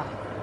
あ。